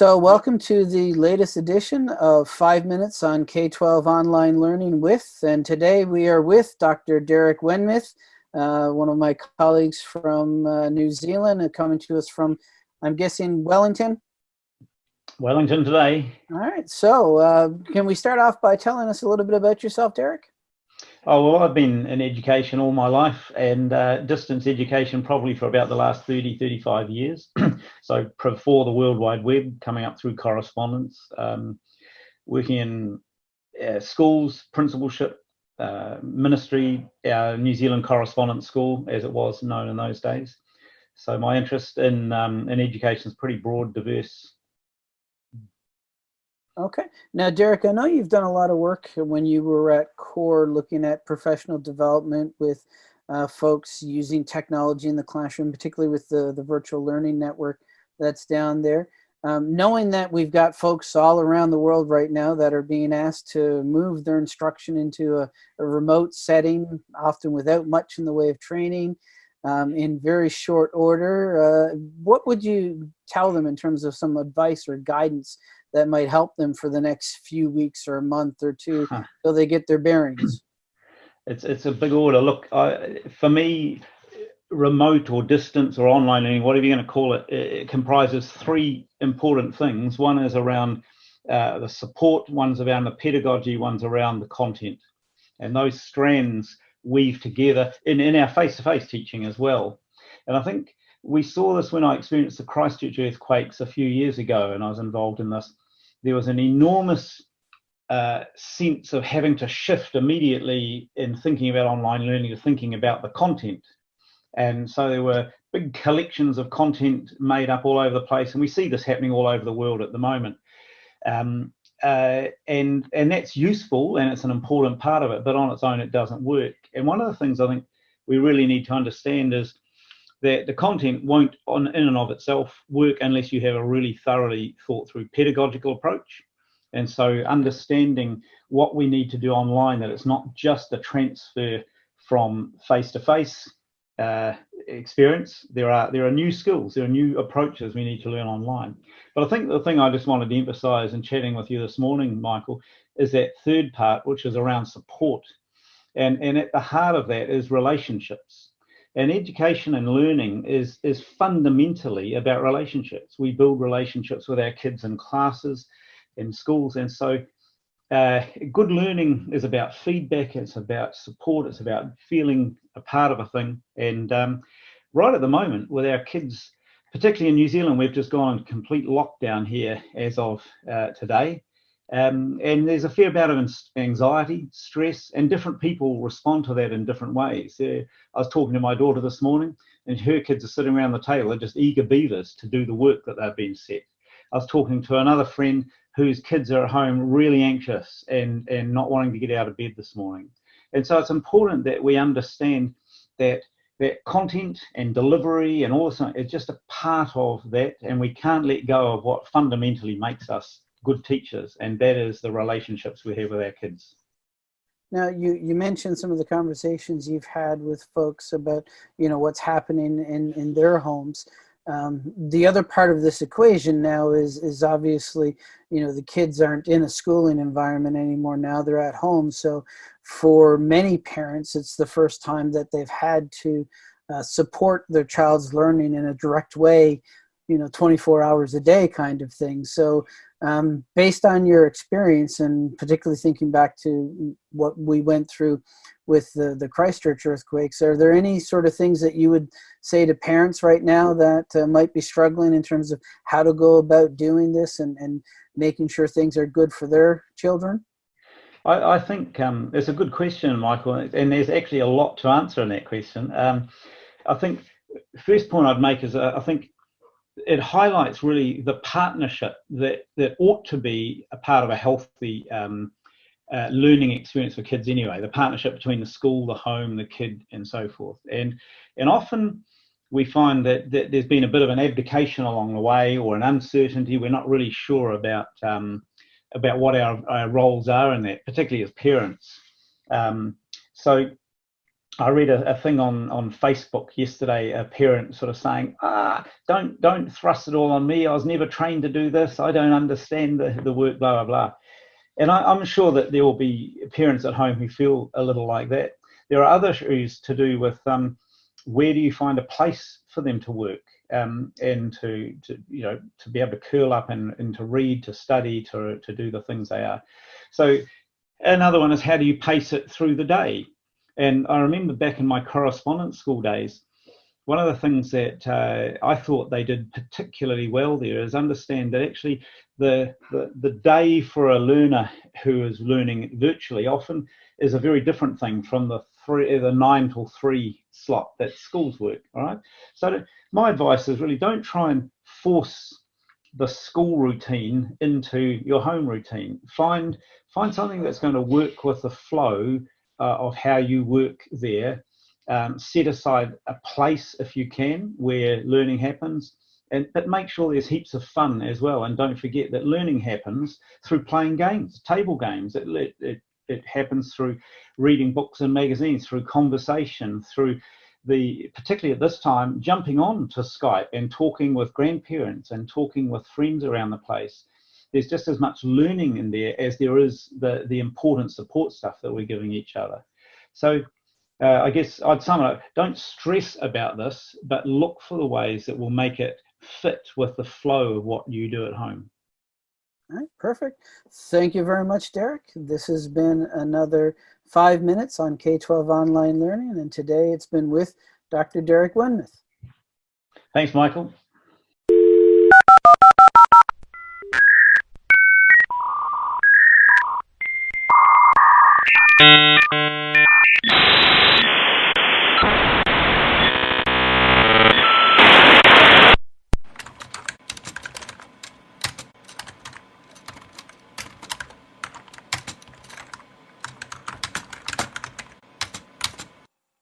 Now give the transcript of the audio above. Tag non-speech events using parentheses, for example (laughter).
So welcome to the latest edition of Five Minutes on K-12 Online Learning with, and today we are with Dr. Derek Wenmoth, uh, one of my colleagues from uh, New Zealand, and coming to us from, I'm guessing, Wellington? Wellington today. All right, so uh, can we start off by telling us a little bit about yourself, Derek? Oh, well, I've been in education all my life and uh, distance education probably for about the last 30, 35 years. (clears throat) so before the World Wide Web, coming up through correspondence, um, working in uh, schools, principalship, uh, ministry, our New Zealand Correspondence School, as it was known in those days. So my interest in, um, in education is pretty broad, diverse, Okay. Now, Derek, I know you've done a lot of work when you were at CORE looking at professional development with uh, folks using technology in the classroom, particularly with the, the virtual learning network that's down there. Um, knowing that we've got folks all around the world right now that are being asked to move their instruction into a, a remote setting, often without much in the way of training, um, in very short order, uh, what would you tell them in terms of some advice or guidance that might help them for the next few weeks or a month or two huh. till they get their bearings? It's it's a big order. Look, I, for me, remote or distance or online learning, whatever you're going to call it, it comprises three important things. One is around uh, the support, one's around the pedagogy, one's around the content. And those strands weave together in, in our face-to-face -face teaching as well. And I think we saw this when I experienced the Christchurch earthquakes a few years ago and I was involved in this. There was an enormous uh, sense of having to shift immediately in thinking about online learning to thinking about the content. And so there were big collections of content made up all over the place. And we see this happening all over the world at the moment. Um, uh, and, and that's useful and it's an important part of it, but on its own, it doesn't work. And one of the things I think we really need to understand is that the content won't on in and of itself work unless you have a really thoroughly thought through pedagogical approach. And so understanding what we need to do online that it's not just a transfer from face to face experience. There are there are new skills there are new approaches we need to learn online. But i think the thing i just wanted to emphasize in chatting with you this morning michael is that third part which is around support. And and at the heart of that is relationships and education and learning is, is fundamentally about relationships. We build relationships with our kids in classes, in schools. And so uh, good learning is about feedback, it's about support, it's about feeling a part of a thing. And um, right at the moment with our kids, particularly in New Zealand, we've just gone on complete lockdown here as of uh, today. Um, and there's a fair amount of anxiety, stress, and different people respond to that in different ways. Uh, I was talking to my daughter this morning, and her kids are sitting around the table, they're just eager beavers to do the work that they've been set. I was talking to another friend whose kids are at home really anxious and, and not wanting to get out of bed this morning. And so it's important that we understand that that content and delivery and all this is just a part of that, and we can't let go of what fundamentally makes us good teachers, and that is the relationships we have with our kids. Now, you, you mentioned some of the conversations you've had with folks about, you know, what's happening in, in their homes. Um, the other part of this equation now is, is obviously, you know, the kids aren't in a schooling environment anymore. Now they're at home. So for many parents, it's the first time that they've had to uh, support their child's learning in a direct way, you know, 24 hours a day kind of thing. So um, based on your experience and particularly thinking back to what we went through with the, the Christchurch earthquakes, are there any sort of things that you would say to parents right now that uh, might be struggling in terms of how to go about doing this and, and making sure things are good for their children? I, I think um, it's a good question, Michael, and there's actually a lot to answer in that question. Um, I think first point I'd make is uh, I think it highlights really the partnership that that ought to be a part of a healthy um, uh, learning experience for kids anyway the partnership between the school the home the kid and so forth. And and often we find that, that there's been a bit of an abdication along the way or an uncertainty. We're not really sure about um, about what our, our roles are in that particularly as parents. Um, so I read a, a, thing on, on Facebook yesterday, a parent sort of saying, ah, don't, don't thrust it all on me. I was never trained to do this. I don't understand the, the work, blah, blah, blah. And I, am sure that there will be parents at home who feel a little like that. There are other issues to do with um, where do you find a place for them to work um, and to, to, you know, to be able to curl up and, and to read, to study, to, to do the things they are. So another one is how do you pace it through the day? And I remember back in my correspondence school days, one of the things that uh, I thought they did particularly well there is understand that actually the, the, the day for a learner who is learning virtually often is a very different thing from the three, the nine till three slot that schools work. All right. So my advice is really don't try and force the school routine into your home routine. Find find something that's going to work with the flow uh, of how you work there. Um, set aside a place if you can where learning happens, and but make sure there's heaps of fun as well. And don't forget that learning happens through playing games, table games. It, it, it, it happens through reading books and magazines, through conversation, through the particularly at this time jumping on to Skype and talking with grandparents and talking with friends around the place there's just as much learning in there as there is the, the important support stuff that we're giving each other. So uh, I guess I'd sum it up, don't stress about this, but look for the ways that will make it fit with the flow of what you do at home. All right, perfect. Thank you very much, Derek. This has been another five minutes on K-12 online learning, and today it's been with Dr. Derek Wenmoth. Thanks, Michael.